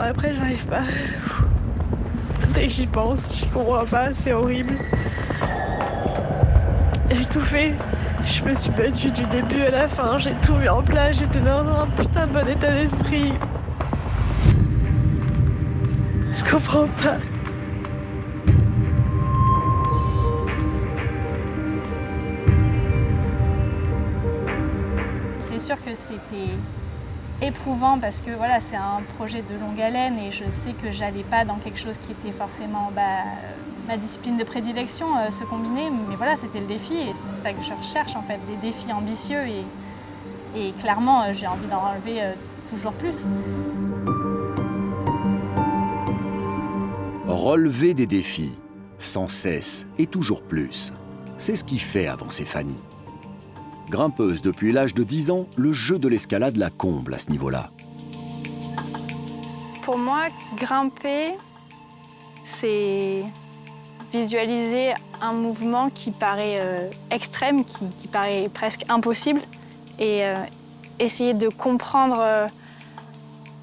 après, j'arrive pas. Dès que j'y pense, j'y comprends pas, c'est horrible. J'ai tout fait. Je me suis battue du début à la fin, j'ai tout mis en place, j'étais dans un putain de bon état d'esprit. Je comprends pas. C'est sûr que c'était éprouvant parce que voilà, c'est un projet de longue haleine et je sais que j'allais pas dans quelque chose qui était forcément bah, ma discipline de prédilection, euh, se combiner, mais voilà, c'était le défi et c'est ça que je recherche en fait, des défis ambitieux et, clairement euh, j'ai envie d'en relever euh, toujours plus. Relever des défis, sans cesse et toujours plus. C'est ce qui fait avancer Fanny. Grimpeuse depuis l'âge de 10 ans, le jeu de l'escalade la comble à ce niveau-là. Pour moi, grimper, c'est visualiser un mouvement qui paraît euh, extrême, qui, paraît presque impossible, et euh, essayer de comprendre euh,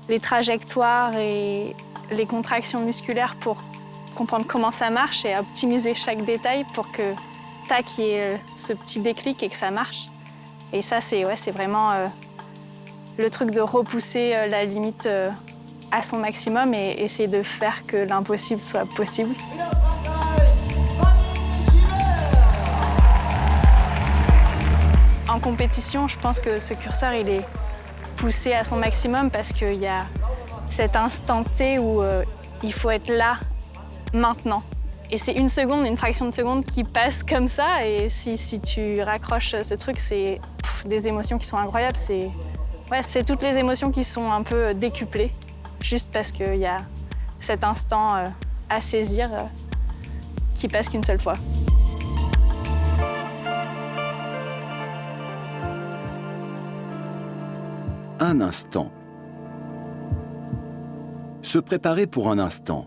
les trajectoires et les contractions musculaires pour comprendre comment ça marche et optimiser chaque détail pour que tac, il y ait ce petit déclic et que ça marche. Et ça, c'est ouais, vraiment euh, le truc de repousser euh, la limite euh, à son maximum et essayer de faire que l'impossible soit possible. En compétition, je pense que ce curseur, il est poussé à son maximum parce qu'il y a cet instant T où il faut être là, maintenant. Et c'est une seconde, une fraction de seconde qui passe comme ça. Et si, si tu raccroches ce truc, c'est des émotions qui sont incroyables. C'est ouais, toutes les émotions qui sont un peu décuplées, juste parce qu'il y a cet instant euh, à saisir euh, qui passe qu'une seule fois. Un instant. Se préparer pour un instant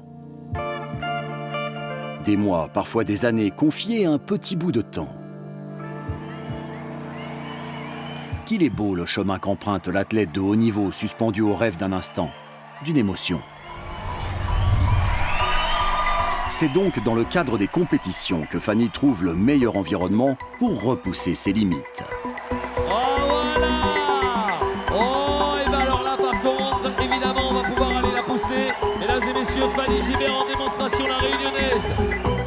des mois, parfois des années, confiés à un petit bout de temps. Qu'il est beau le chemin qu'emprunte l'athlète de haut niveau suspendu au rêve d'un instant, d'une émotion. C'est donc dans le cadre des compétitions que Fanny trouve le meilleur environnement pour repousser ses limites. Fanny en démonstration la réunionnaise.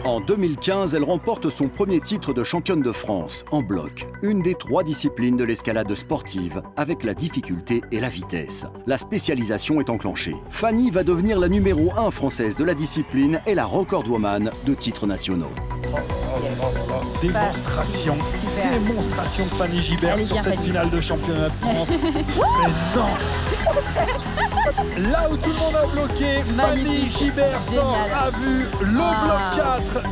En 2015, elle remporte son premier titre de championne de France, en bloc, une des trois disciplines de l'escalade sportive, avec la difficulté et la vitesse. La spécialisation est enclenchée. Fanny va devenir la numéro 1 française de la discipline et la recordwoman de titres nationaux. Démonstration, démonstration de Fanny Gibert sur cette finale de championnat de France. Mais non. Là où tout le monde a bloqué, Fanny Gibert sort à vue le Ah. bloc 4.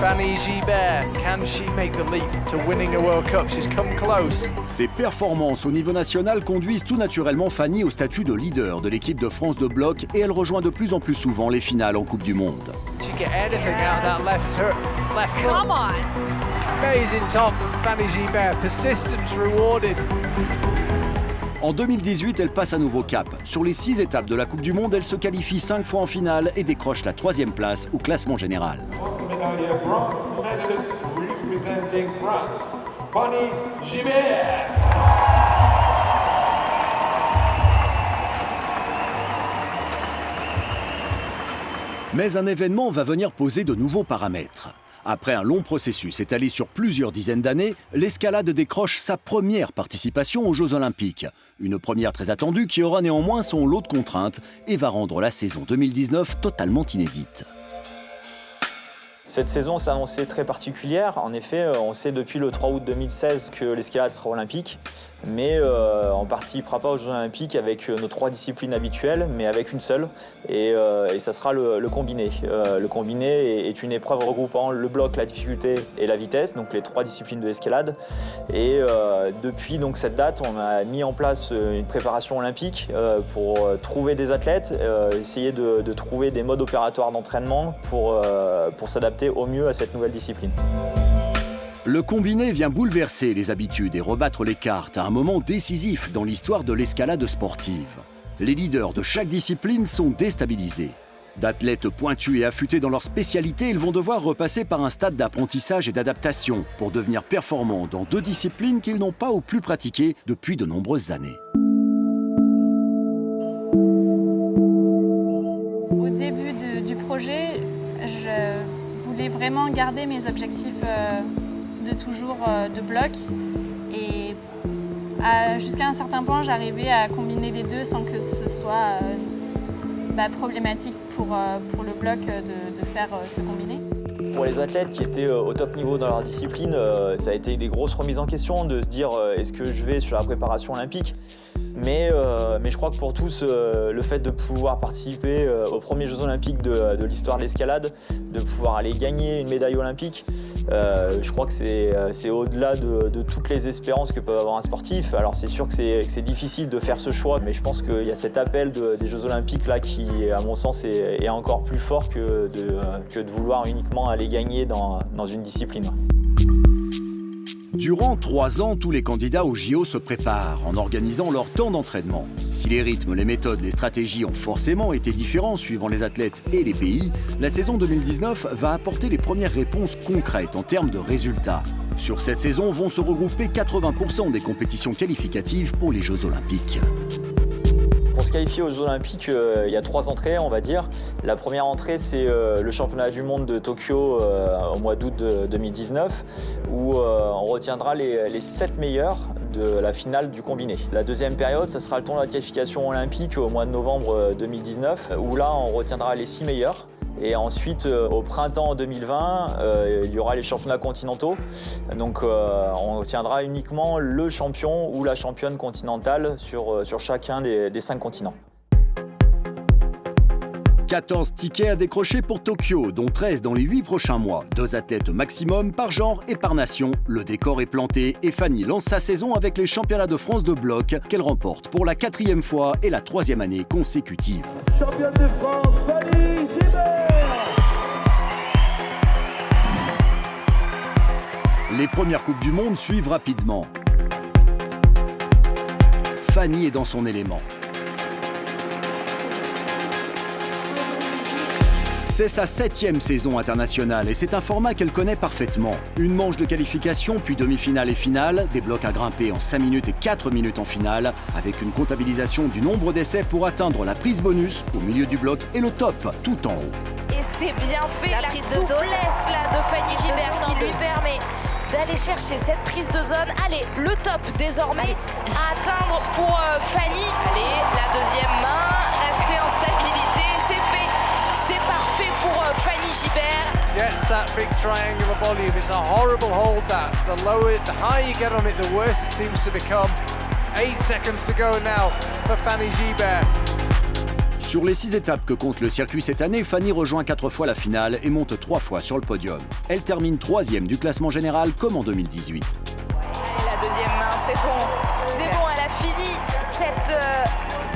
Fanny Gibert, can she make the leap to winning a World Cup? She's come close. Ses performances au niveau national conduisent tout naturellement Fanny au statut de leader de l'équipe de France de bloc et elle rejoint de plus en plus souvent les finales en Coupe du Monde. You get anything out of that left hook? Left foot? Come on Amazing top from Fanny Gibert. Persistence rewarded. En 2018, elle passe à nouveau cap. Sur les six étapes de la Coupe du Monde, elle se qualifie cinq fois en finale et décroche la troisième place au classement général. Mais un événement va venir poser de nouveaux paramètres. Après un long processus étalé sur plusieurs dizaines d'années, l'escalade décroche sa première participation aux Jeux Olympiques. Une première très attendue qui aura néanmoins son lot de contraintes et va rendre la saison 2019 totalement inédite. Cette saison s'est annoncée très particulière. En effet, euh, on sait depuis le 3 août 2016 que l'escalade sera olympique, mais euh, on participera pas aux Jeux olympiques avec euh, nos trois disciplines habituelles, mais avec une seule, et, euh, et ça sera le, combiné. Euh, le combiné est, est une épreuve regroupant le bloc, la difficulté et la vitesse, donc les trois disciplines de l'escalade. Et euh, depuis cette date, on a mis en place euh, une préparation olympique euh, pour euh, trouver des athlètes, euh, essayer de, trouver des modes opératoires d'entraînement euh, pour s'adapter au mieux à cette nouvelle discipline. Le combiné vient bouleverser les habitudes et rebattre les cartes à un moment décisif dans l'histoire de l'escalade sportive. Les leaders de chaque discipline sont déstabilisés. D'athlètes pointus et affûtés dans leur spécialité, ils vont devoir repasser par un stade d'apprentissage et d'adaptation pour devenir performants dans deux disciplines qu'ils n'ont pas ou plus pratiquées depuis de nombreuses années. Au début du projet, je voulais vraiment garder mes objectifs euh, de toujours euh, de bloc et jusqu'à un certain point, j'arrivais à combiner les deux sans que ce soit euh, bah, problématique pour, euh, pour le bloc de, de faire ce combiné. Pour les athlètes qui étaient au top niveau dans leur discipline, ça a été des grosses remises en question de se dire est-ce que je vais sur la préparation olympique? Mais, euh, mais, je crois que pour tous, euh, le fait de pouvoir participer euh, aux premiers Jeux Olympiques de, l'histoire de l'escalade, de pouvoir aller gagner une médaille olympique, je crois que c'est au-delà de, toutes les espérances que peut avoir un sportif. Alors c'est sûr que c'est difficile de faire ce choix, mais je pense qu'il y a cet appel des Jeux Olympiques là qui, à mon sens, est, encore plus fort que de, vouloir uniquement aller gagner dans une discipline. Durant trois ans, tous les candidats au JO se préparent en organisant leur temps d'entraînement. Si les rythmes, les méthodes, les stratégies ont forcément été différents suivant les athlètes et les pays, la saison 2019 va apporter les premières réponses concrètes en termes de résultats. Sur cette saison vont se regrouper 80% des compétitions qualificatives pour les Jeux Olympiques. Se qualifier aux Olympiques, euh, il y a trois entrées, on va dire. La première entrée, c'est euh, le championnat du monde de Tokyo euh, au mois d'août 2019, où on retiendra les, sept meilleurs de la finale du combiné. La deuxième période, ce sera le tournoi de qualification olympique au mois de novembre 2019, où là, on retiendra les six meilleurs. Et ensuite, euh, au printemps 2020, euh, il y aura les championnats continentaux. Donc euh, on tiendra uniquement le champion ou la championne continentale sur, sur chacun des, des cinq continents. 14 tickets à décrocher pour Tokyo, dont 13 dans les 8 prochains mois. Deux athlètes maximum par genre et par nation. Le décor est planté et Fanny lance sa saison avec les championnats de France de bloc qu'elle remporte pour la quatrième fois et la troisième année consécutive. Championne de France, Fanny Les premières Coupes du Monde suivent rapidement. Fanny est dans son élément. C'est sa septième saison internationale et c'est un format qu'elle connaît parfaitement. Une manche de qualification, puis demi-finale et finale, des blocs à grimper en 5 minutes et 4 minutes en finale, avec une comptabilisation du nombre d'essais pour atteindre la prise bonus au milieu du bloc et le top tout en haut. Et c'est bien fait, la, souplesse là, de Fanny Gilbert qui lui permet d'aller chercher cette prise de zone. Allez, le top désormais à atteindre pour euh, Fanny. Allez, la deuxième main, rester en stabilité, c'est fait. C'est parfait pour euh, Fanny Gibert. Gets that big triangular volume. It's a horrible hold that. The lower, the higher you get on it, the worse it seems to become. Eight seconds to go now for Fanny Gibert. Sur les six étapes que compte le circuit cette année, Fanny rejoint quatre fois la finale et monte trois fois sur le podium. Elle termine troisième du classement général comme en 2018. la deuxième main, c'est bon. C'est bon, elle a fini cette euh,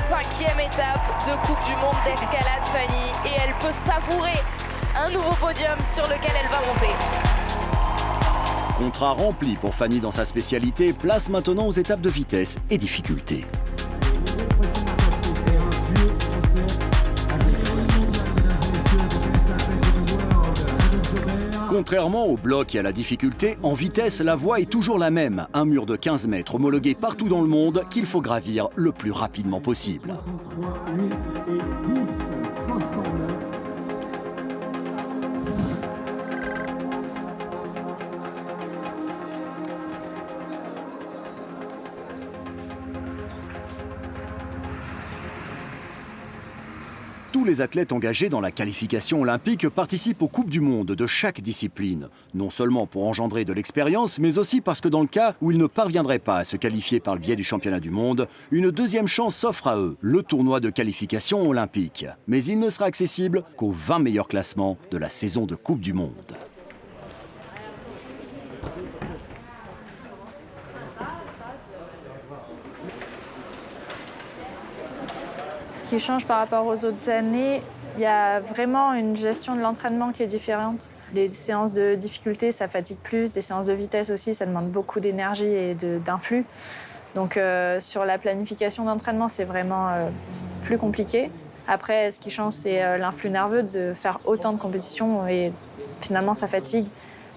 cinquième étape de Coupe du Monde d'escalade, Fanny. Et elle peut savourer un nouveau podium sur lequel elle va monter. Contrat rempli pour Fanny dans sa spécialité, place maintenant aux étapes de vitesse et difficulté. Contrairement au bloc et à la difficulté, en vitesse, la voie est toujours la même. Un mur de 15 mètres homologué partout dans le monde qu'il faut gravir le plus rapidement possible. Tous les athlètes engagés dans la qualification olympique participent aux Coupes du Monde de chaque discipline, non seulement pour engendrer de l'expérience, mais aussi parce que dans le cas où ils ne parviendraient pas à se qualifier par le biais du championnat du monde, une deuxième chance s'offre à eux, le tournoi de qualification olympique. Mais il ne sera accessible qu'aux 20 meilleurs classements de la saison de Coupe du Monde. Qui change par rapport aux autres années, Il y a vraiment une gestion de l'entraînement qui est différente. Les séances de difficulté, ça fatigue plus. Des séances de vitesse aussi, ça demande beaucoup d'énergie et d'influx. Donc euh, sur la planification d'entraînement, c'est vraiment euh, plus compliqué. Après, ce qui change, c'est euh, l'influx nerveux de faire autant de compétitions et finalement, ça fatigue.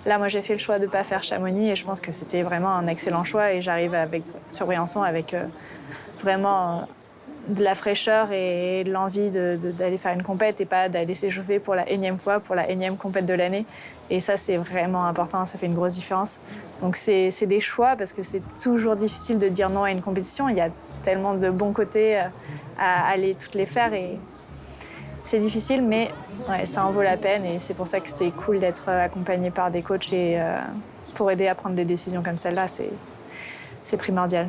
Là, moi, j'ai fait le choix de ne pas faire Chamonix et je pense que c'était vraiment un excellent choix et j'arrive avec, sur Briançon avec vraiment de la fraîcheur et l'envie d'aller faire une compète et pas d'aller s'échauffer pour la énième fois, pour la énième compète de l'année. Et ça, c'est vraiment important, ça fait une grosse différence. Donc c'est des choix parce que c'est toujours difficile de dire non à une compétition. Il y a tellement de bons côtés euh, à aller toutes les faire et c'est difficile, mais ça en vaut la peine et c'est pour ça que c'est cool d'être accompagné par des coachs et euh, pour aider à prendre des décisions comme celle-là, c'est primordial.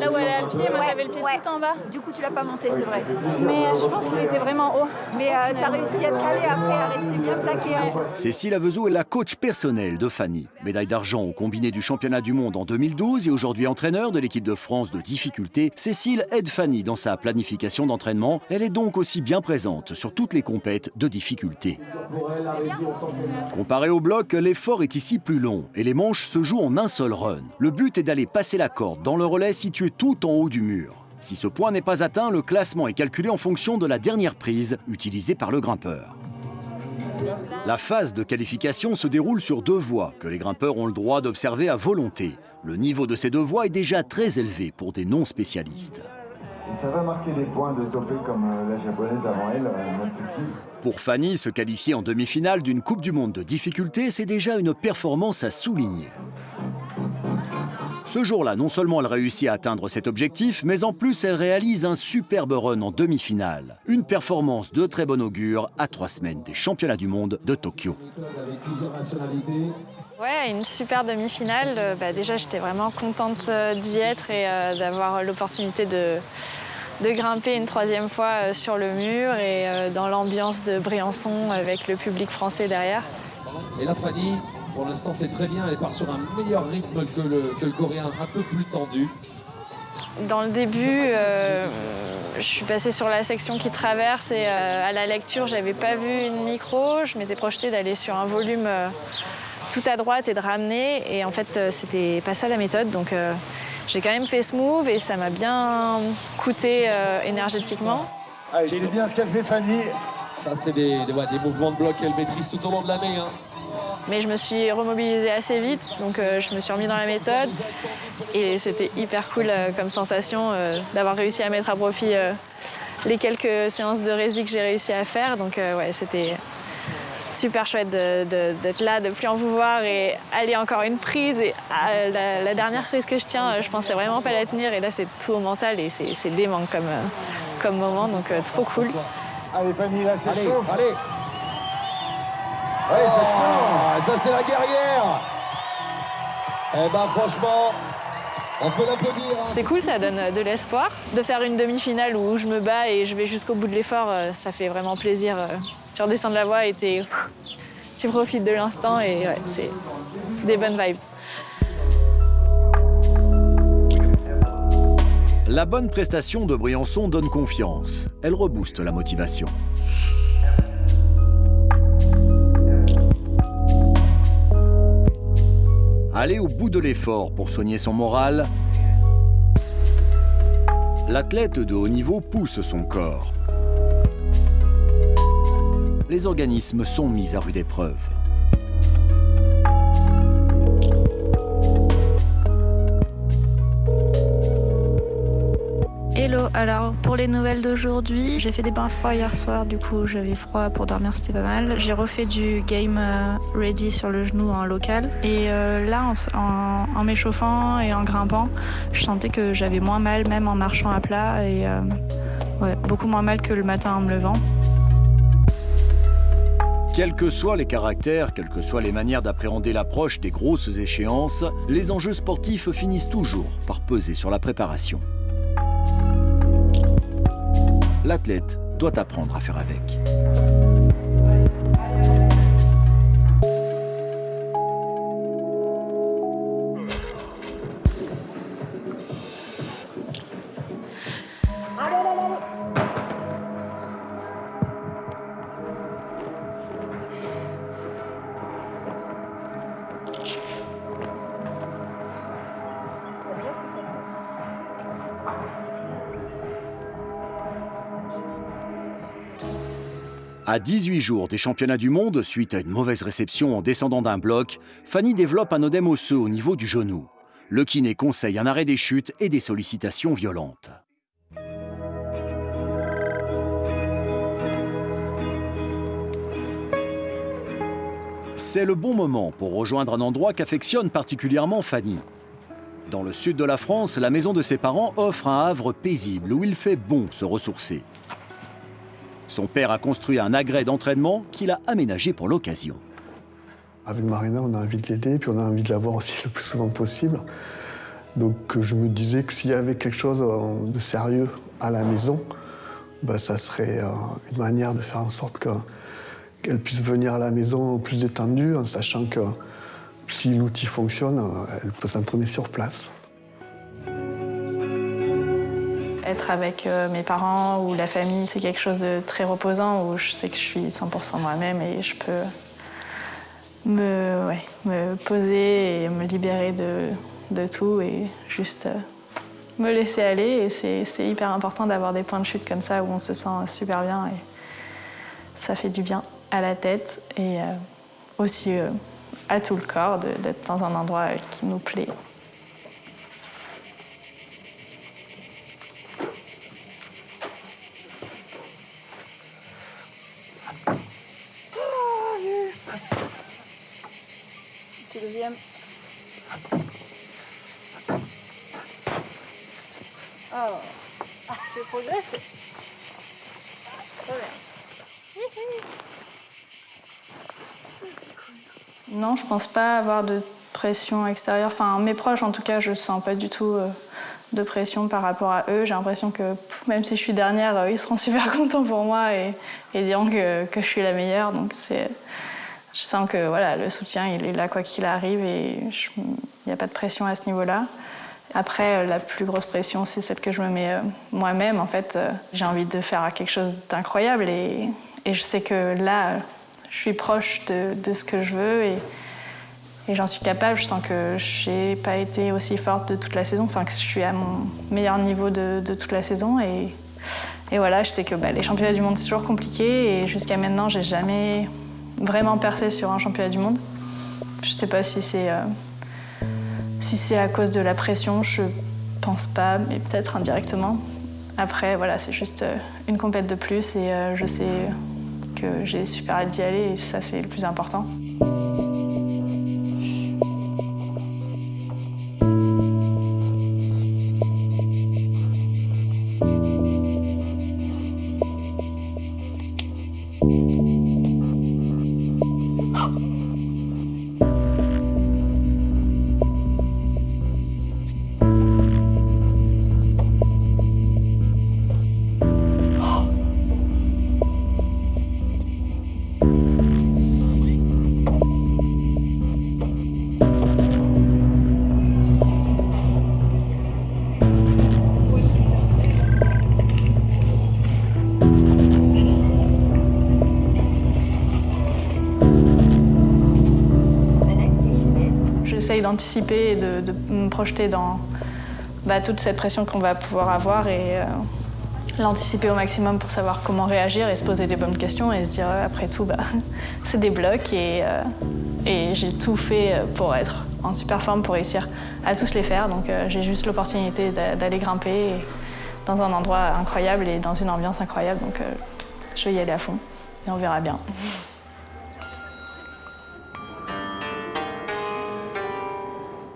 Là où elle a le pied, moi j'avais le pied tout en bas. Du coup, tu l'as pas monté, c'est vrai. Mais euh, je pense qu'il était vraiment haut. Mais euh, tu as réussi à te caler après, à rester bien plaqué. Hein. Cécile Avezou est la coach personnelle de Fanny. Médaille d'argent au combiné du championnat du monde en 2012 et aujourd'hui entraîneur de l'équipe de France de difficulté, Cécile aide Fanny dans sa planification d'entraînement. Elle est donc aussi bien présente sur toutes les compètes de difficulté. Comparé au bloc, l'effort est ici plus long et les manches se jouent en un seul run. Le but est d'aller passer la corde dans le relais situé tout en haut du mur. Si ce point n'est pas atteint, le classement est calculé en fonction de la dernière prise utilisée par le grimpeur. La phase de qualification se déroule sur deux voies que les grimpeurs ont le droit d'observer à volonté. Le niveau de ces deux voies est déjà très élevé pour des non-spécialistes. Ça va marquer des points de topper comme euh, la japonaise avant elle, euh, Matsuki. Pour Fanny, se qualifier en demi-finale d'une Coupe du Monde de difficulté, c'est déjà une performance à souligner. Ce jour-là, non seulement elle réussit à atteindre cet objectif, mais en plus elle réalise un superbe run en demi-finale. Une performance de très bon augure à trois semaines des championnats du monde de Tokyo. Ouais, une super demi-finale. Euh, bah, déjà, j'étais vraiment contente euh, d'y être et euh, d'avoir l'opportunité de, de grimper une troisième fois sur le mur et dans l'ambiance de Briançon avec le public français derrière. Et Fanny, pour l'instant, c'est très bien. Elle part sur un meilleur rythme que le, coréen, un peu plus tendu. Dans le début, euh, je suis passée sur la section qui traverse et euh, à la lecture, j'avais pas vu une micro. Je m'étais projetée d'aller sur un volume euh, tout à droite et de ramener. Et en fait, c'était pas ça la méthode. Donc j'ai quand même fait ce move et ça m'a bien coûté énergétiquement. c'est bien ce qu'elle fait Fanny. Ça, c'est des, mouvements de bloc qu'elle maîtrise tout au long de l'année. Hein. Mais je me suis remobilisée assez vite, donc euh, je me suis remis dans la méthode. Et c'était hyper cool euh, comme sensation euh, d'avoir réussi à mettre à profit les quelques séances de rési que j'ai réussi à faire. Donc ouais, c'était super chouette d'être là, de plus en pouvoir et aller encore une prise. Et ah, la, dernière prise que je tiens, je pensais vraiment pas la tenir. Et là, c'est tout au mental et c'est dément comme, comme moment, donc trop cool. Allez, Fanny, là, c'est chaud. Allez. Ouais, ça tient. Ah, ça, c'est la guerrière. Eh ben, franchement, on peut l'applaudir. Hein. C'est cool, ça donne de l'espoir. De faire une demi-finale où je me bats et je vais jusqu'au bout de l'effort, euh, ça fait vraiment plaisir. Euh. Tu redescends de la voie et tu profites de l'instant et ouais, c'est des bonnes vibes. La bonne prestation de Briançon donne confiance. Elle rebooste la motivation. Aller au bout de l'effort pour soigner son moral, l'athlète de haut niveau pousse son corps. Les organismes sont mis à rude épreuve. Alors pour les nouvelles d'aujourd'hui, j'ai fait des bains froids hier soir, du coup j'avais froid pour dormir, c'était pas mal. J'ai refait du game euh, ready sur le genou en local et euh, là en, m'échauffant et en grimpant, je sentais que j'avais moins mal même en marchant à plat et euh, beaucoup moins mal que le matin en me levant. Quels que soient les caractères, quelles que soient les manières d'appréhender l'approche des grosses échéances, les enjeux sportifs finissent toujours par peser sur la préparation l'athlète doit apprendre à faire avec. À 18 jours des championnats du monde, suite à une mauvaise réception en descendant d'un bloc, Fanny développe un œdème osseux au niveau du genou. Le kiné conseille un arrêt des chutes et des sollicitations violentes. C'est le bon moment pour rejoindre un endroit qu'affectionne particulièrement Fanny. Dans le sud de la France, la maison de ses parents offre un havre paisible où il fait bon se ressourcer. Son père a construit un agrès d'entraînement qu'il a aménagé pour l'occasion. Avec Marina, on a envie de l'aider, puis on a envie de la voir aussi le plus souvent possible. Donc je me disais que s'il y avait quelque chose euh, de sérieux à la maison, bah, ça serait euh, une manière de faire en sorte qu'elle puisse venir à la maison plus détendue, en sachant que si l'outil fonctionne, euh, elle peut s'entraîner sur place. Être avec mes parents ou la famille, c'est quelque chose de très reposant où je sais que je suis 100% moi-même et je peux me, poser et me libérer de, de tout et juste euh, me laisser aller. Et c'est hyper important d'avoir des points de chute comme ça où on se sent super bien et ça fait du bien à la tête et euh, aussi euh, à tout le corps d'être dans un endroit qui nous plaît. Deuxième. Oh, je progresse. Très bien. Non, je pense pas avoir de pression extérieure. Enfin, mes proches, en tout cas, je sens pas du tout euh, de pression par rapport à eux. J'ai l'impression que même si je suis dernière, euh, ils seront super contents pour moi et, diront que, je suis la meilleure. Donc je sens que voilà, le soutien, il est là quoi qu'il arrive et il n'y a pas de pression à ce niveau-là. Après, euh, la plus grosse pression, c'est celle que je me mets moi-même. En fait, j'ai envie de faire quelque chose d'incroyable et, je sais que là, je suis proche de, ce que je veux et, j'en suis capable. Je sens que je n'ai pas été aussi forte de toute la saison, enfin que je suis à mon meilleur niveau de, toute la saison. Et, voilà, je sais que bah, les championnats du monde, c'est toujours compliqué et jusqu'à maintenant, j'ai jamais vraiment percé sur un championnat du monde. Je ne sais pas si c'est si c'est à cause de la pression, je pense pas, mais peut-être indirectement. Après, voilà, c'est juste euh, une compète de plus et euh, je sais que j'ai super hâte d'y aller et ça, c'est le plus important. D'anticiper et de, me projeter dans bah, toute cette pression qu'on va pouvoir avoir et euh, l'anticiper au maximum pour savoir comment réagir et se poser des bonnes questions et se dire euh, après tout, bah, c'est des blocs et, euh, et j'ai tout fait pour être en super forme pour réussir à tous les faire. Donc j'ai juste l'opportunité d'aller grimper dans un endroit incroyable et dans une ambiance incroyable. Donc je vais y aller à fond et on verra bien.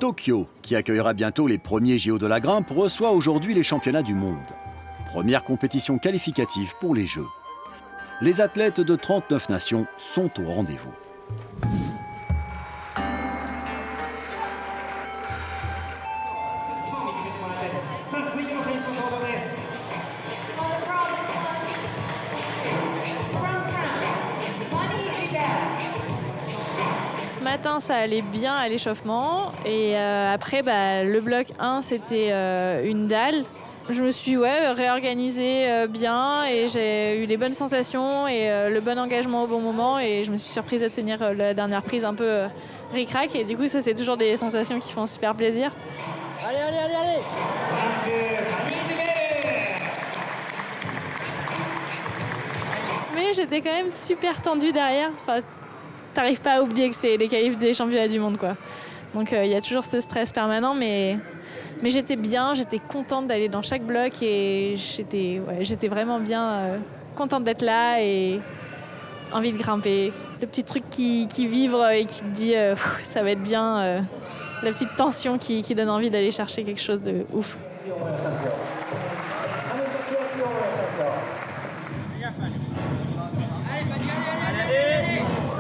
Tokyo, qui accueillera bientôt les premiers JO de la grimpe, reçoit aujourd'hui les championnats du monde. Première compétition qualificative pour les Jeux. Les athlètes de 39 nations sont au rendez-vous. Matin, ça allait bien à l'échauffement. Et euh, après, bah, le bloc 1, c'était euh, une dalle. Je me suis ouais, réorganisée euh, bien et j'ai eu les bonnes sensations et le bon engagement au bon moment. Et je me suis surprise à tenir la dernière prise un peu ric-rac. Et du coup, ça, c'est toujours des sensations qui font super plaisir. Allez, allez, allez, allez Mais j'étais quand même super tendue derrière. Enfin, t'arrives pas à oublier que c'est les qualifs des championnats du monde, quoi. Donc il y a toujours ce stress permanent, mais, j'étais bien, j'étais contente d'aller dans chaque bloc et j'étais vraiment bien contente d'être là et envie de grimper. Le petit truc qui, qui vibre et qui te dit ça va être bien la petite tension qui, donne envie d'aller chercher quelque chose de ouf.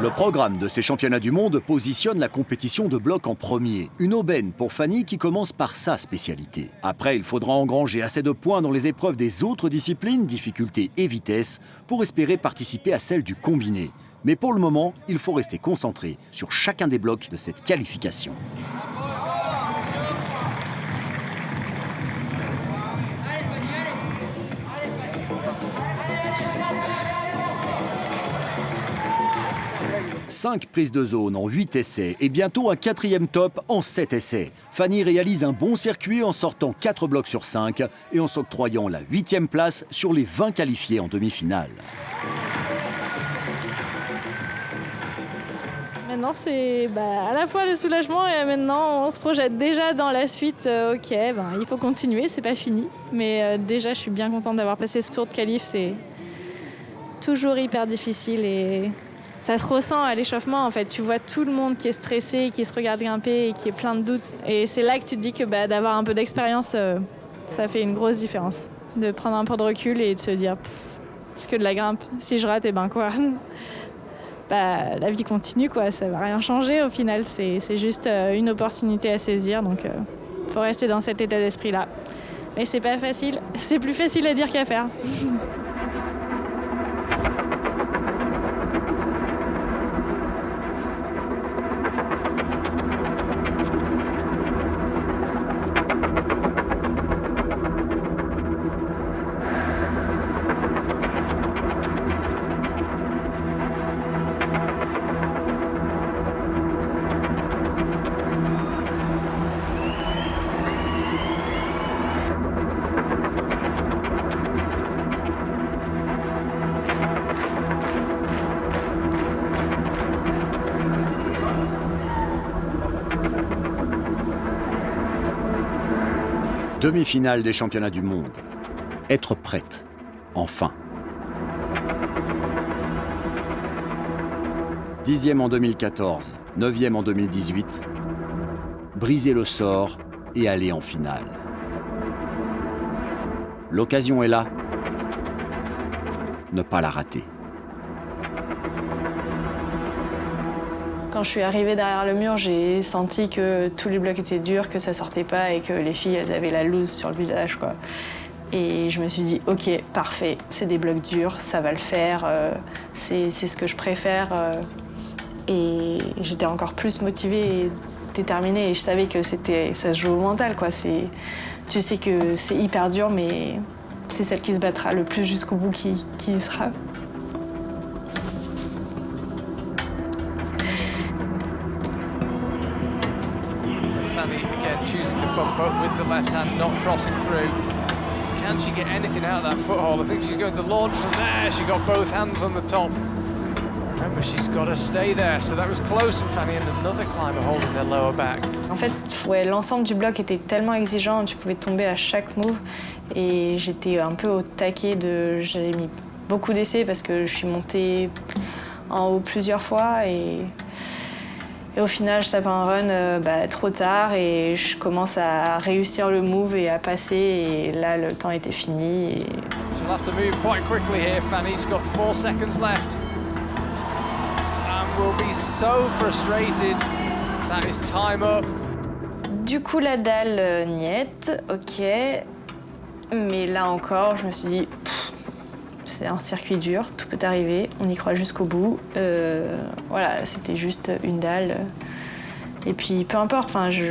Le programme de ces championnats du monde positionne la compétition de bloc en premier. Une aubaine pour Fanny qui commence par sa spécialité. Après, il faudra engranger assez de points dans les épreuves des autres disciplines, difficulté et vitesse, pour espérer participer à celle du combiné. Mais pour le moment, il faut rester concentré sur chacun des blocs de cette qualification. Cinq prises de zone en 8 essais et bientôt un quatrième top en 7 essais. Fanny réalise un bon circuit en sortant 4 blocs sur 5 et en s'octroyant la huitième place sur les 20 qualifiés en demi-finale. Maintenant, c'est bah, à la fois le soulagement et maintenant, on se projette déjà dans la suite. Euh, ok, ben, il faut continuer, c'est pas fini. Mais euh, déjà, je suis bien contente d'avoir passé ce tour de qualif. C'est toujours hyper difficile et ça se ressent à l'échauffement. En fait, tu vois tout le monde qui est stressé, qui se regarde grimper et qui est plein de doutes. Et c'est là que tu te dis que bah, d'avoir un peu d'expérience, euh, ça fait une grosse différence. De prendre un peu de recul et de se dire, c'est que de la grimpe. Si je rate, et eh ben quoi? Bah, la vie continue, quoi. Ça va rien changer au final. C'est juste euh, une opportunité à saisir. Donc, euh, faut rester dans cet état d'esprit-là. Mais c'est pas facile. C'est plus facile à dire qu'à faire. Demi-finale des championnats du monde. Être prête. Enfin. Dixième en 2014, neuvième en 2018. Briser le sort et aller en finale. L'occasion est là. Ne pas la rater. Quand je suis arrivée derrière le mur, j'ai senti que tous les blocs étaient durs, que ça sortait pas et que les filles, elles avaient la loose sur le visage, quoi. Et je me suis dit, ok, parfait, c'est des blocs durs, ça va le faire, euh, c'est ce que je préfère. Euh. et j'étais encore plus motivée et déterminée et je savais que ça se joue au mental, quoi. Tu sais que c'est hyper dur, mais c'est celle qui se battra le plus jusqu'au bout qui, qui y sera. Left hand not crossing through. Can she get anything out of that foothold? I think she's going to launch from there. She got both hands on the top. Remember, she's got to stay there. So that was close and Fanny and another climber holding their lower back. En fait, ouais, l'ensemble du bloc était tellement exigeant, tu pouvais tomber à chaque move. Et j'étais un peu au taquet de... J'avais mis beaucoup d'essais parce que je suis montée en haut plusieurs fois et et au final, je tape un run euh, bah, trop tard et je commence à réussir le move et à passer. Et là, le temps était fini. Et... She'll have to move quite quickly here, Fanny. She's got four seconds left. And will be so frustrated. That is time up. Du coup, la dalle, euh, niette, ok. Mais là encore, je me suis dit, c'est un circuit dur, tout peut arriver, on y croit jusqu'au bout. Euh, voilà, c'était juste une dalle. Et puis peu importe, enfin, je,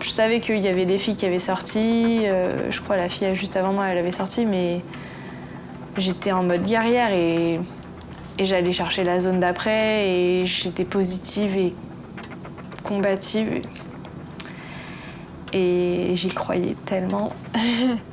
je, savais qu'il y avait des filles qui avaient sorti. Euh, je crois la fille juste avant moi, elle avait sorti, mais j'étais en mode guerrière et, et j'allais chercher la zone d'après et j'étais positive et combative. Et j'y croyais tellement.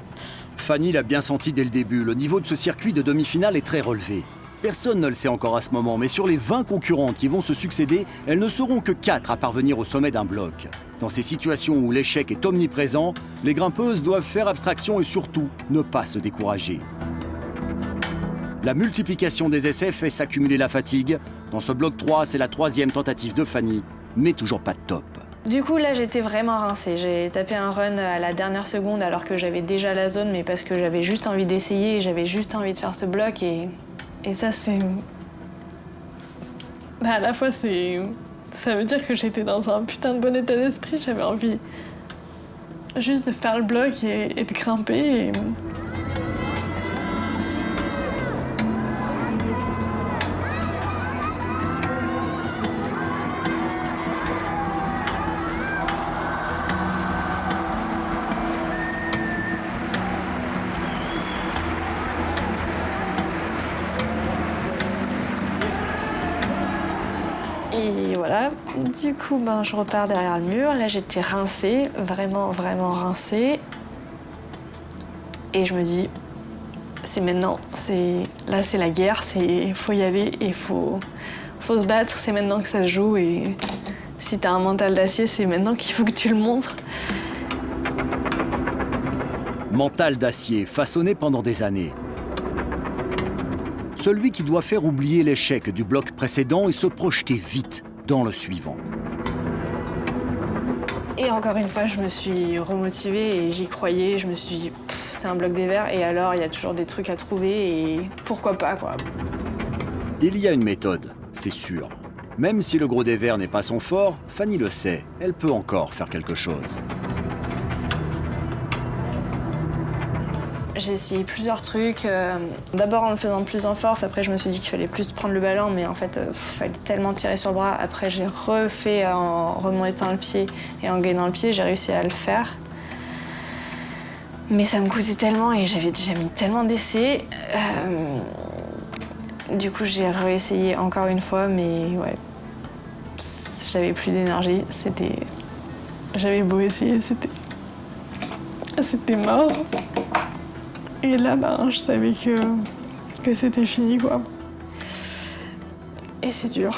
Fanny l'a bien senti dès le début, le niveau de ce circuit de demi-finale est très relevé. Personne ne le sait encore à ce moment, mais sur les 20 concurrentes qui vont se succéder, elles ne seront que 4 à parvenir au sommet d'un bloc. Dans ces situations où l'échec est omniprésent, les grimpeuses doivent faire abstraction et surtout ne pas se décourager. La multiplication des essais fait s'accumuler la fatigue. Dans ce bloc 3, c'est la troisième tentative de Fanny, mais toujours pas de top. Du coup, là, j'étais vraiment rincée. J'ai tapé un run à la dernière seconde alors que j'avais déjà la zone, mais parce que j'avais juste envie d'essayer et j'avais juste envie de faire ce bloc. Et, ça, c'est... Bah, à la fois, c'est... Ça veut dire que j'étais dans un putain de bon état d'esprit. J'avais envie juste de faire le bloc et, et de grimper. Du coup, ben, je repars derrière le mur. Là, j'étais rincée, vraiment, vraiment rincée. Et je me dis, c'est maintenant, là, c'est la guerre, il faut y aller et faut, faut se battre. C'est maintenant que ça se joue et si t'as un mental d'acier, c'est maintenant qu'il faut que tu le montres. Mental d'acier, façonné pendant des années. Celui qui doit faire oublier l'échec du bloc précédent et se projeter vite dans le suivant. Et encore une fois, je me suis remotivée et j'y croyais. Je me suis dit, c'est un bloc des verts et alors il y a toujours des trucs à trouver et pourquoi pas quoi. Il y a une méthode, c'est sûr. Même si le gros des verts n'est pas son fort, Fanny le sait, elle peut encore faire quelque chose. J'ai essayé plusieurs trucs. euh, D'abord en le faisant plus en force, après je me suis dit qu'il fallait plus prendre le ballon, mais en fait il fallait tellement tirer sur le bras. Après j'ai refait en remontant le pied et en gainant le pied, j'ai réussi à le faire. Mais ça me coûtait tellement et j'avais déjà mis tellement d'essais. euh, Du coup j'ai réessayé encore une fois, mais ouais, j'avais plus d'énergie. C'était, j'avais beau essayer, c'était, c'était mort. Et là, ben, je savais que, que c'était fini, quoi. Et c'est dur.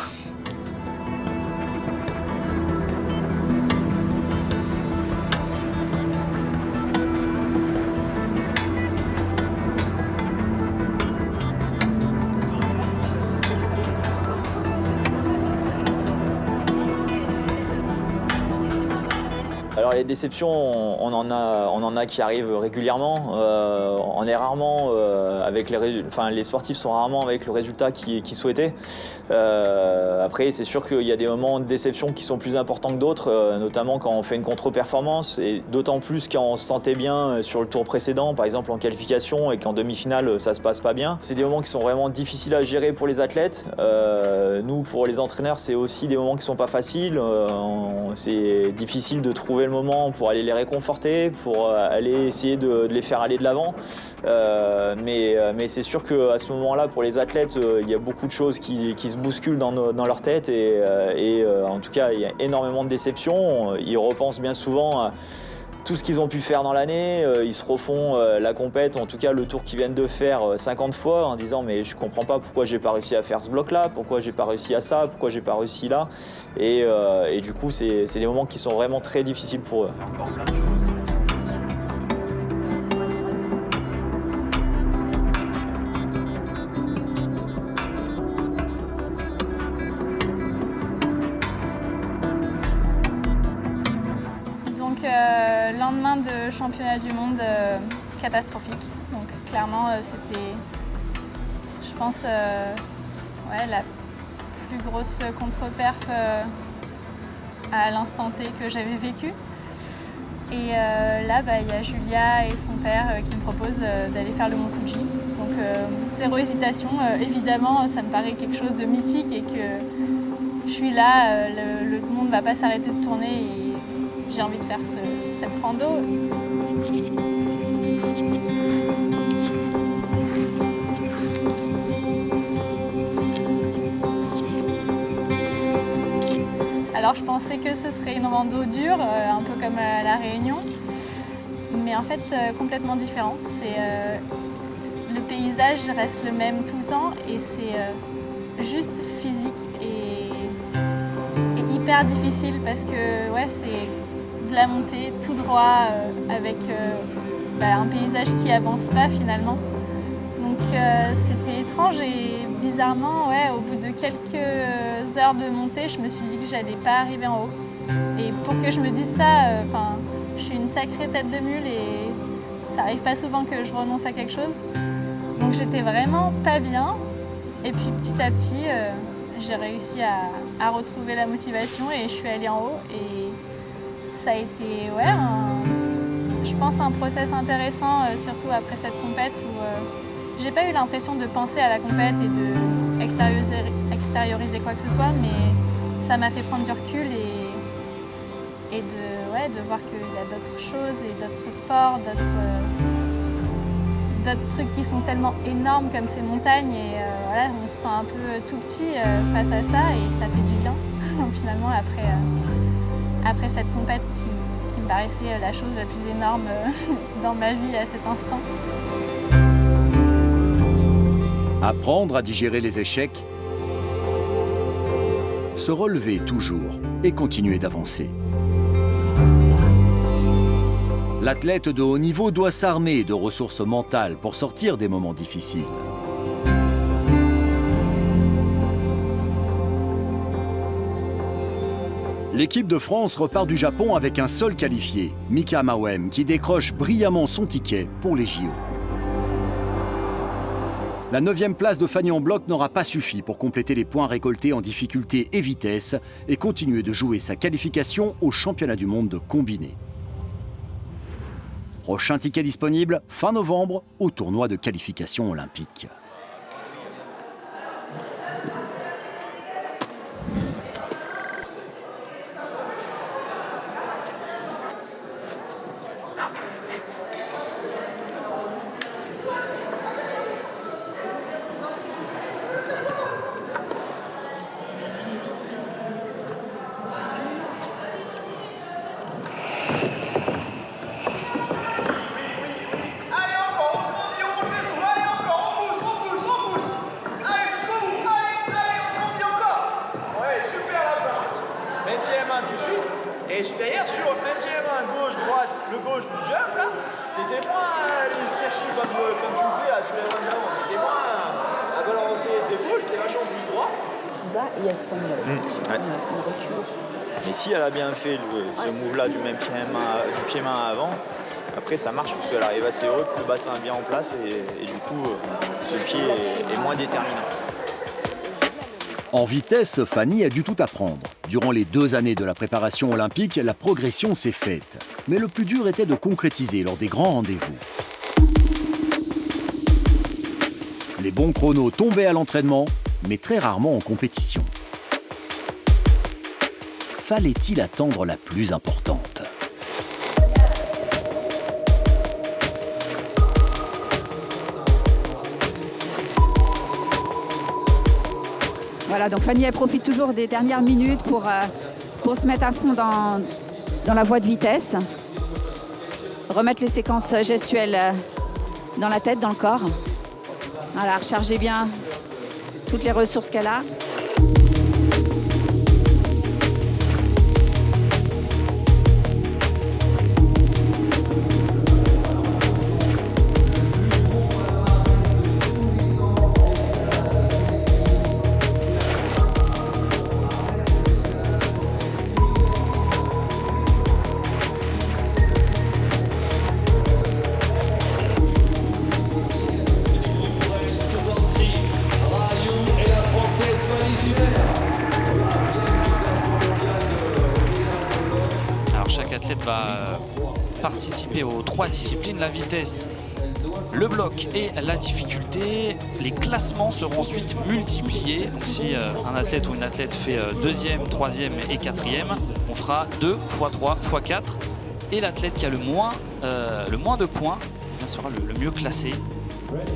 Déceptions, on en a, on en a qui arrivent régulièrement. Euh, on est rarement euh, avec les, enfin les sportifs sont rarement avec le résultat qu'ils qu'ils souhaitaient. Euh, après, c'est sûr qu'il y a des moments de déception qui sont plus importants que d'autres, notamment quand on fait une contre-performance et d'autant plus quand on se sentait bien sur le tour précédent, par exemple en qualification et qu'en demi-finale ça se passe pas bien. C'est des moments qui sont vraiment difficiles à gérer pour les athlètes. Nous, pour les entraîneurs, c'est aussi des moments qui sont pas faciles. C'est difficile de trouver le moment pour aller les réconforter, pour euh, aller essayer de, les faire aller de l'avant. Euh, mais euh, mais c'est sûr qu'à ce moment-là, pour les athlètes, il y a beaucoup de choses qui, qui se bousculent dans, dans leur tête et, et, en tout cas, il y a énormément de déceptions. Ils repensent bien souvent à tout ce qu'ils ont pu faire dans l'année, euh, ils se refont euh, la compète, en tout cas le tour qu'ils viennent de faire euh, 50 fois en disant mais je comprends pas pourquoi j'ai pas réussi à faire ce bloc là, pourquoi j'ai pas réussi à ça, pourquoi j'ai pas réussi là. Et, euh, et du coup c'est des moments qui sont vraiment très difficiles pour eux. Du monde euh, catastrophique. Donc, clairement, euh, c'était, je pense, euh, ouais, la plus grosse contre-perf euh, à l'instant T que j'avais vécu. Et là, bah, il y a Julia et son père qui me proposent d'aller faire le Mont Fuji. Donc, zéro hésitation. Évidemment, ça me paraît quelque chose de mythique et que je suis là, le, le monde ne va pas s'arrêter de tourner et j'ai envie de faire ce, cette rando. Alors je pensais que ce serait une rando dure, euh, un peu comme à La Réunion, mais en fait euh, complètement différent. Euh, le paysage reste le même tout le temps et c'est euh, juste physique et, hyper difficile parce que ouais, c'est de la montée tout droit euh, avec euh, bah, un paysage qui avance pas finalement. Donc c'était étrange et bizarrement, au bout de quelques heures de montée, je me suis dit que j'allais pas arriver en haut. Et pour que je me dise ça, enfin, je suis une sacrée tête de mule et ça arrive pas souvent que je renonce à quelque chose. Donc j'étais vraiment pas bien. Et puis petit à petit, euh, j'ai réussi à, retrouver la motivation et je suis allée en haut. Et ça a été, je pense un process intéressant, euh, surtout après cette compète où euh, j'ai pas eu l'impression de penser à la compète et de extérioriser, extérioriser, quoi que ce soit, mais ça m'a fait prendre du recul et, de voir qu'il y a d'autres choses et d'autres sports, euh, d'autres trucs qui sont tellement énormes comme ces montagnes et euh, on se sent un peu tout petit euh, face à ça et ça fait du bien finalement après, cette compète qui, me paraissait la chose la plus énorme dans ma vie à cet instant. Apprendre à digérer les échecs, se relever toujours et continuer d'avancer. L'athlète de haut niveau doit s'armer de ressources mentales pour sortir des moments difficiles. L'équipe de France repart du Japon avec un seul qualifié, Mika Mawem, qui décroche brillamment son ticket pour les JO. La neuvième place de Fanny en bloc n'aura pas suffi pour compléter les points récoltés en difficulté et vitesse et continuer de jouer sa qualification au championnat du monde de combiné. Prochain ticket disponible fin novembre au tournoi de qualification olympique. En vitesse, Fanny a dû tout apprendre. Durant les deux années de la préparation olympique, la progression s'est faite. Mais le plus dur était de concrétiser lors des grands rendez-vous. Les bons chronos tombaient à l'entraînement, mais très rarement en compétition fallait-il attendre la plus importante? Donc Fanny, profite toujours des dernières minutes pour, euh, se mettre à fond dans, la voie de vitesse. Remettre les séquences gestuelles euh, dans la tête, dans le corps. Recharger bien toutes les ressources qu'elle a. Les classements seront ensuite multipliés. Donc si euh, un athlète ou une athlète fait euh, deuxième, troisième et quatrième, on fera 2 x 3 x 4. Et l'athlète qui a le moins, euh, le de points sera le, mieux classé.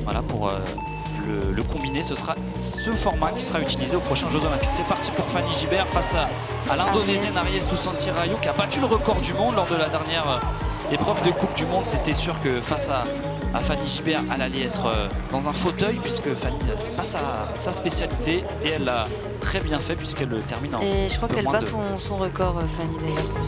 Voilà pour le, combiné, ce sera ce format qui sera utilisé aux prochains Jeux Olympiques. C'est parti pour Fanny Gibert face à, l'Indonésienne Aries Susanti qui a battu le record du monde lors de la dernière épreuve de Coupe du Monde, c'était sûr que face à, à Fanny Gibert, elle allait être euh, dans un fauteuil puisque Fanny, c'est pas sa, sa, spécialité et elle l'a très bien fait puisqu'elle le termine en Et je crois qu'elle bat de... son, son, record, Fanny d'ailleurs.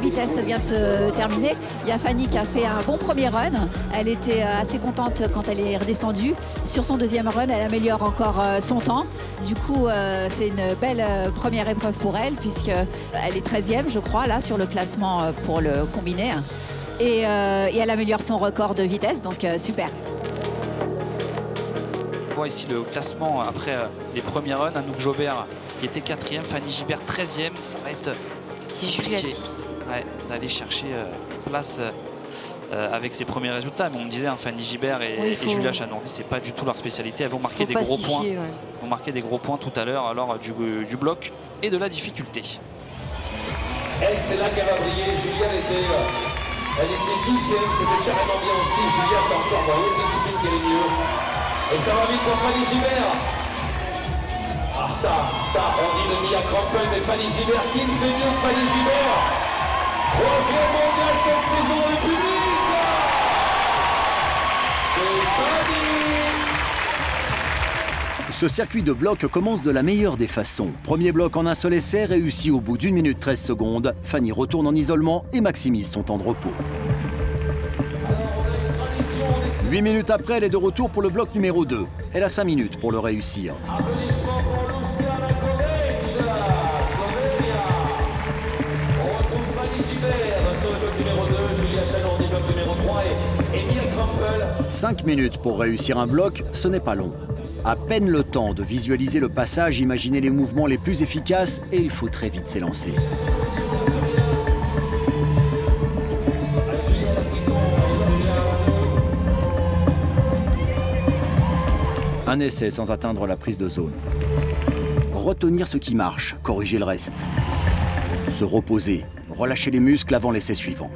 Vitesse vient de se terminer. Il y a Fanny qui a fait un bon premier run. Elle était assez contente quand elle est redescendue. Sur son deuxième run, elle améliore encore son temps. Du coup, c'est une belle première épreuve pour elle puisqu'elle est 13e, je crois, là, sur le classement pour le combiné. Et, euh, et elle améliore son record de vitesse, donc euh, super. On voit ici le classement après euh, les premiers runs. Anouk Jobert qui était 4e, Fanny Gibert 13e. Ça va être compliqué ouais, d'aller chercher place avec ses premiers résultats. Mais on me disait, hein, Fanny Gibert et, oui, faut... et Julia Chanourdi, c'est pas du tout leur spécialité. Elles vont marquer des gros points. Ouais. Elles vont marquer des gros points tout à l'heure, alors du, du bloc et de la difficulté. Elle, c'est là qu'elle va briller. Julia, elle était, elle était 12e, c'était carrément bien aussi. Julia, c'est encore dans l'autre discipline qu'elle est mieux. Et ça va vite pour Fanny Gibert. Ah ça, ça, on dit de Mia Crampel, mais Fanny Gibert, qui ne fait mieux que Fanny Gibert Troisième mondial cette saison, le public C'est Fanny ce circuit de bloc commence de la meilleure des façons. Premier bloc en un seul essai, réussi au bout d'une minute 13 secondes. Fanny retourne en isolement et maximise son temps de repos. 8 minutes après, elle est de retour pour le bloc numéro 2. Elle a 5 minutes pour le réussir. Cinq minutes pour réussir un bloc, ce n'est pas long. À peine le temps de visualiser le passage, imaginer les mouvements les plus efficaces et il faut très vite s'élancer. Un essai sans atteindre la prise de zone. Retenir ce qui marche, corriger le reste. Se reposer, relâcher les muscles avant l'essai suivant.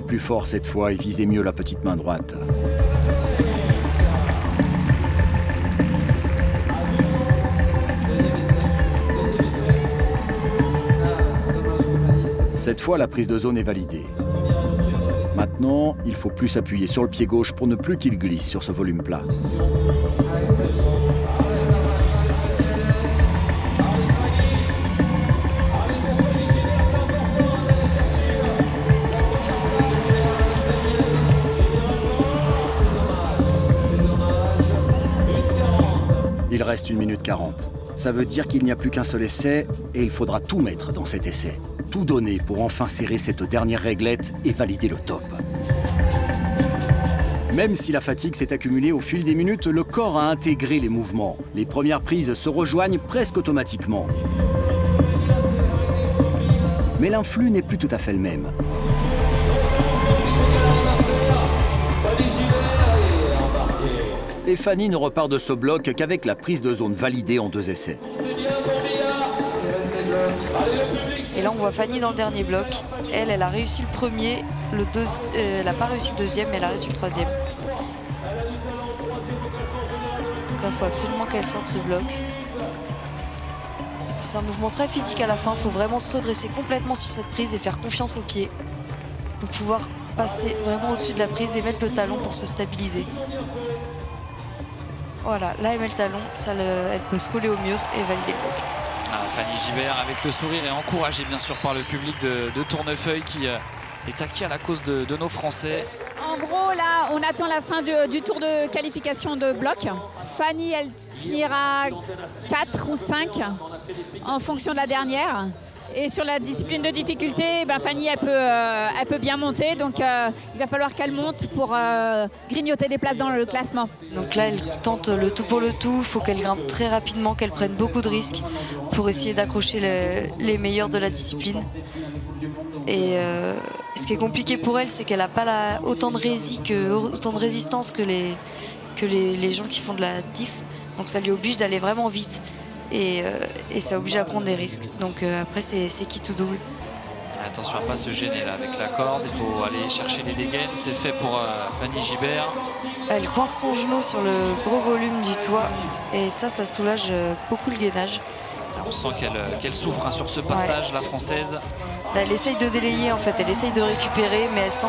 Plus fort cette fois et viser mieux la petite main droite. Cette fois, la prise de zone est validée. Maintenant, il faut plus s'appuyer sur le pied gauche pour ne plus qu'il glisse sur ce volume plat. Reste une minute 40. Ça veut dire qu'il n'y a plus qu'un seul essai et il faudra tout mettre dans cet essai. Tout donner pour enfin serrer cette dernière réglette et valider le top. Même si la fatigue s'est accumulée au fil des minutes, le corps a intégré les mouvements. Les premières prises se rejoignent presque automatiquement. Mais l'influx n'est plus tout à fait le même. Et Fanny ne repart de ce bloc qu'avec la prise de zone validée en deux essais. Et là, on voit Fanny dans le dernier bloc. Elle, elle a réussi le premier, euh, elle n'a pas réussi le deuxième, mais elle a réussi le troisième. Il faut absolument qu'elle sorte ce bloc. C'est un mouvement très physique à la fin. Il faut vraiment se redresser complètement sur cette prise et faire confiance au pied pour pouvoir passer vraiment au-dessus de la prise et mettre le talon pour se stabiliser. Voilà, là elle met le talon, ça le, elle peut se coller au mur et valider le bloc. Ah, Fanny Gibert avec le sourire et encouragée bien sûr par le public de, de Tournefeuille qui euh, est acquis à la cause de, de, nos Français. En gros là on attend la fin du, du, tour de qualification de bloc. Fanny elle finira 4 ou 5 en fonction de la dernière. Et sur la discipline de difficulté, ben Fanny, elle peut, euh, elle peut bien monter. Donc, euh, il va falloir qu'elle monte pour euh, grignoter des places dans le classement. Donc là, elle tente le tout pour le tout. Il faut qu'elle grimpe très rapidement, qu'elle prenne beaucoup de risques pour essayer d'accrocher les, meilleurs de la discipline. Et ce qui est compliqué pour elle, c'est qu'elle n'a pas autant, de que, autant de résistance que, les, que les, les gens qui font de la diff. Donc ça lui oblige d'aller vraiment vite. Et, ça oblige à prendre des risques. Donc après, c'est qui tout double. Attention à ne pas se gêner là avec la corde, il faut aller chercher les dégaines, c'est fait pour Fanny Gibert. Elle coince son genou sur le gros volume du toit et ça, ça soulage beaucoup le gainage. On sent qu'elle souffre hein, sur ce passage, la française. elle essaye de délayer en fait, elle essaye de récupérer mais elle sent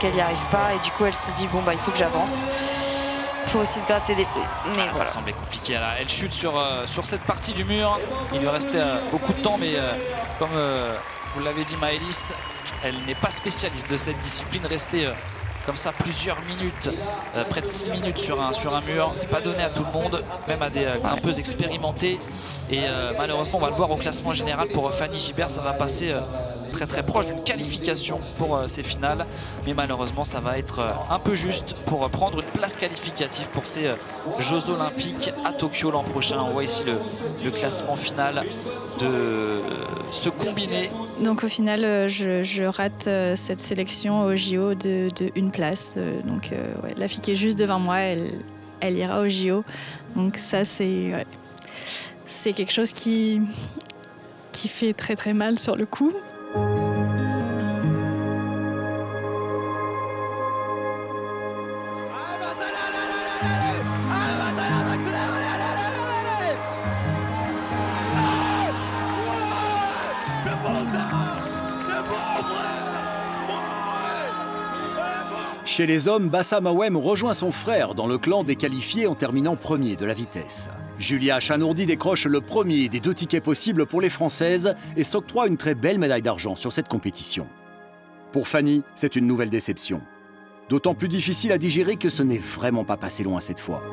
qu'elle n'y arrive pas et du coup elle se dit bon bah il faut que j'avance pour essayer de gratter des prises. Mais ah, Ça semblait compliqué. Là. Elle chute sur, euh, sur cette partie du mur. Il lui restait euh, beaucoup de temps, mais euh, comme vous l'avez dit Maëlys, elle n'est pas spécialiste de cette discipline. Rester comme ça plusieurs minutes, près de 6 minutes sur un, sur un mur, c'est pas donné à tout le monde, même à des grimpeuses expérimentées. Et malheureusement, on va le voir au classement général pour Fanny Gibert, ça va passer très très proche d'une qualification pour euh, ces finales. Mais malheureusement, ça va être euh, un peu juste pour euh, prendre une place qualificative pour ces Jeux Olympiques à Tokyo l'an prochain. On voit ici le, classement final de ce combiné. Donc au final, je, rate cette sélection au JO de, une place. Donc la fille qui est juste devant moi, elle, ira au JO. Donc ça, c'est c'est quelque chose qui, qui fait très très mal sur le coup. Thank you. Chez les hommes, Bassam Awem rejoint son frère dans le clan des qualifiés en terminant premier de la vitesse. Julia Chanourdi décroche le premier des deux tickets possibles pour les Françaises et s'octroie une très belle médaille d'argent sur cette compétition. Pour Fanny, c'est une nouvelle déception. D'autant plus difficile à digérer que ce n'est vraiment pas passé loin cette fois.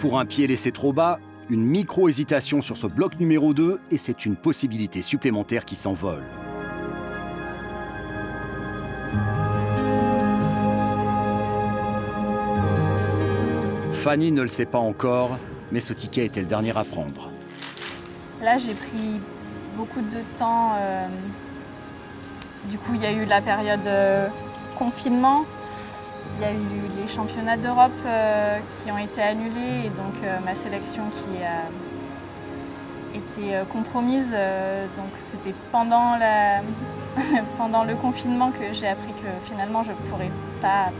Pour un pied laissé trop bas, une micro-hésitation sur ce bloc numéro 2 et c'est une possibilité supplémentaire qui s'envole. Fanny ne le sait pas encore, mais ce ticket était le dernier à prendre. Là, j'ai pris beaucoup de temps. Euh, du coup, il y a eu la période euh, confinement. Il y a eu les championnats d'Europe euh, qui ont été annulés et donc ma sélection qui a été compromise. donc c'était pendant, pendant le confinement que j'ai appris que finalement je ne pourrais pas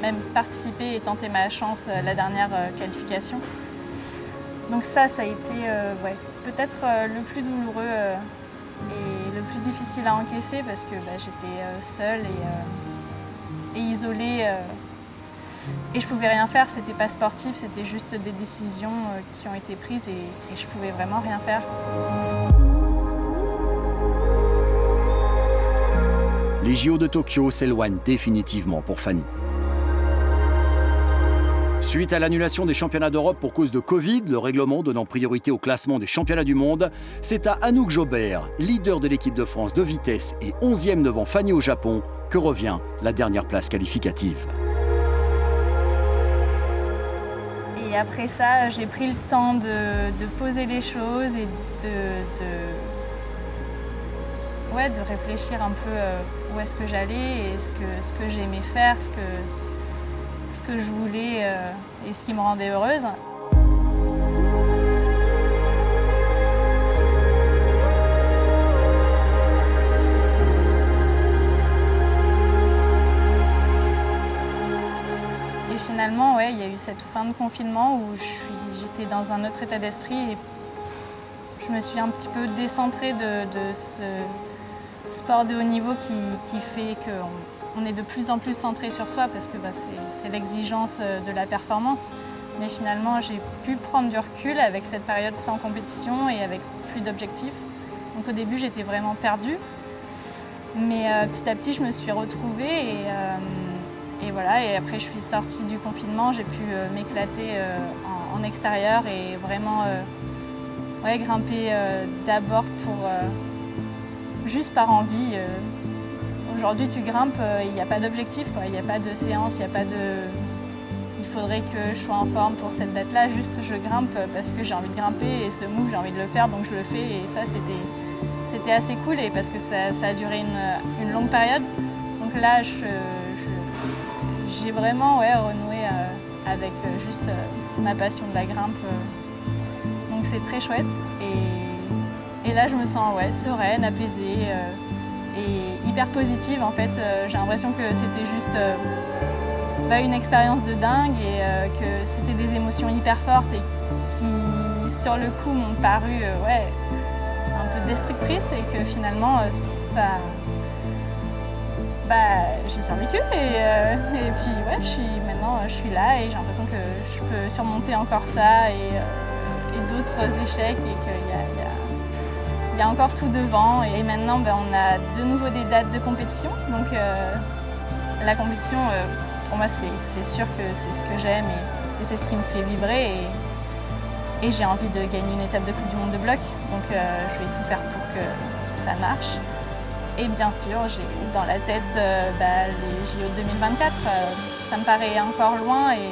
même participer et tenter ma chance euh, la dernière euh, qualification. Donc ça, ça a été euh, peut-être le plus douloureux et le plus difficile à encaisser parce que bah, j'étais seule et, isolée et je pouvais rien faire, c'était pas sportif, c'était juste des décisions qui ont été prises et, et je pouvais vraiment rien faire. Les JO de Tokyo s'éloignent définitivement pour Fanny. Suite à l'annulation des championnats d'Europe pour cause de Covid, le règlement donnant priorité au classement des championnats du monde, c'est à Anouk Jobert, leader de l'équipe de France de vitesse et 11e devant Fanny au Japon, que revient la dernière place qualificative. Et après ça, j'ai pris le temps de, poser les choses et de, ouais, de réfléchir un peu euh, où est-ce que j'allais et ce que, ce que j'aimais faire, ce que, ce que je voulais euh, et ce qui me rendait heureuse. Et finalement, ouais, il y a eu cette fin de confinement où j'étais dans un autre état d'esprit et je me suis un petit peu décentrée de, ce sport de haut niveau qui, qui fait qu'on on est de plus en plus centré sur soi parce que bah, c'est l'exigence euh, de la performance. Mais finalement, j'ai pu prendre du recul avec cette période sans compétition et avec plus d'objectifs. Donc au début, j'étais vraiment perdue. Mais euh, petit à petit, je me suis retrouvée et, euh, et, voilà. Et après, je suis sortie du confinement, j'ai pu m'éclater en, extérieur et vraiment grimper d'abord juste par envie. Aujourd'hui, tu grimpes, euh, il n'y a pas d'objectif, il n'y a pas de séance, il n'y a pas de... Il faudrait que je sois en forme pour cette date-là, juste je grimpe parce que j'ai envie de grimper et ce move, j'ai envie de le faire, donc je le fais. Et ça, c'était assez cool et parce que ça, a duré une, longue période. Donc là, j'ai vraiment ouais, renoué euh, avec euh, juste ma passion de la grimpe. Donc c'est très chouette. Et, et, là, je me sens ouais, sereine, apaisée et hyper positive. En fait, j'ai l'impression que c'était juste bah, une expérience de dingue et que c'était des émotions hyper fortes et qui, sur le coup, m'ont paru ouais, un peu destructrices et que finalement, ça bah, j'ai survécu et, euh, et, puis ouais, je suis, maintenant je suis là et j'ai l'impression que je peux surmonter encore ça et, euh, d'autres échecs et qu'il y, y, y a, encore tout devant. Et maintenant, ben, on a de nouveau des dates de compétition. Donc euh, la compétition, euh, pour moi, c'est sûr que c'est ce que j'aime et, c'est ce qui me fait vibrer. Et, j'ai envie de gagner une étape de Coupe du Monde de bloc. Donc je vais tout faire pour que ça marche. Et bien sûr, j'ai dans la tête euh, bah, les JO 2024. Euh, ça me paraît encore loin et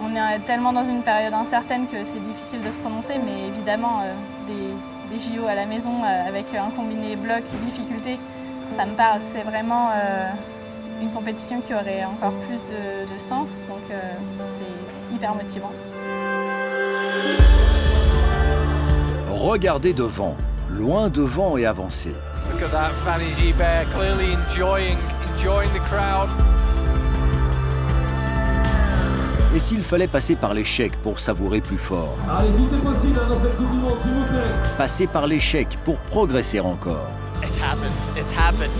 on est tellement dans une période incertaine que c'est difficile de se prononcer, mais évidemment, euh, des, JO à la maison avec un combiné bloc difficulté, ça me parle. C'est vraiment une compétition qui aurait encore plus de, de sens, donc c'est hyper motivant. Regardez devant, loin devant et avancez. Look at that, Fanny Gibert clearly enjoying, enjoying the crowd. Et s'il fallait passer par l'échec pour savourer plus fort Allez, tout est possible dans cette Coupe du Monde, s'il vous plaît. Passer par l'échec pour progresser encore. It happened, it happened.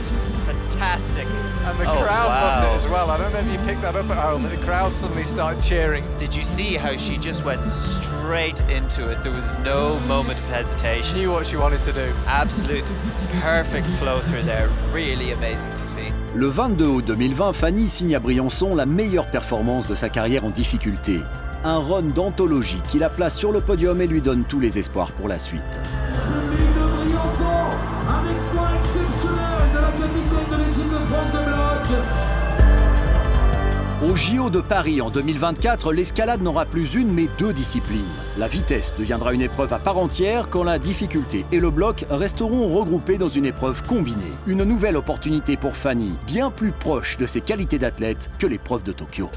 Fantastic. And the oh, crowd wow. loved it as well. I don't know if you picked that up at home, but the crowd suddenly started cheering. Did you see how she just went straight into it? There was no moment of hesitation. She knew what she wanted to do. Absolute perfect flow through there. Really amazing to see. Le 22 août 2020, Fanny signe à Briançon la meilleure performance de sa carrière en difficulté. Un run d'anthologie qui la place sur le podium et lui donne tous les espoirs pour la suite. Au JO de Paris en 2024, l'escalade n'aura plus une mais deux disciplines. La vitesse deviendra une épreuve à part entière quand la difficulté et le bloc resteront regroupés dans une épreuve combinée. Une nouvelle opportunité pour Fanny, bien plus proche de ses qualités d'athlète que l'épreuve de Tokyo.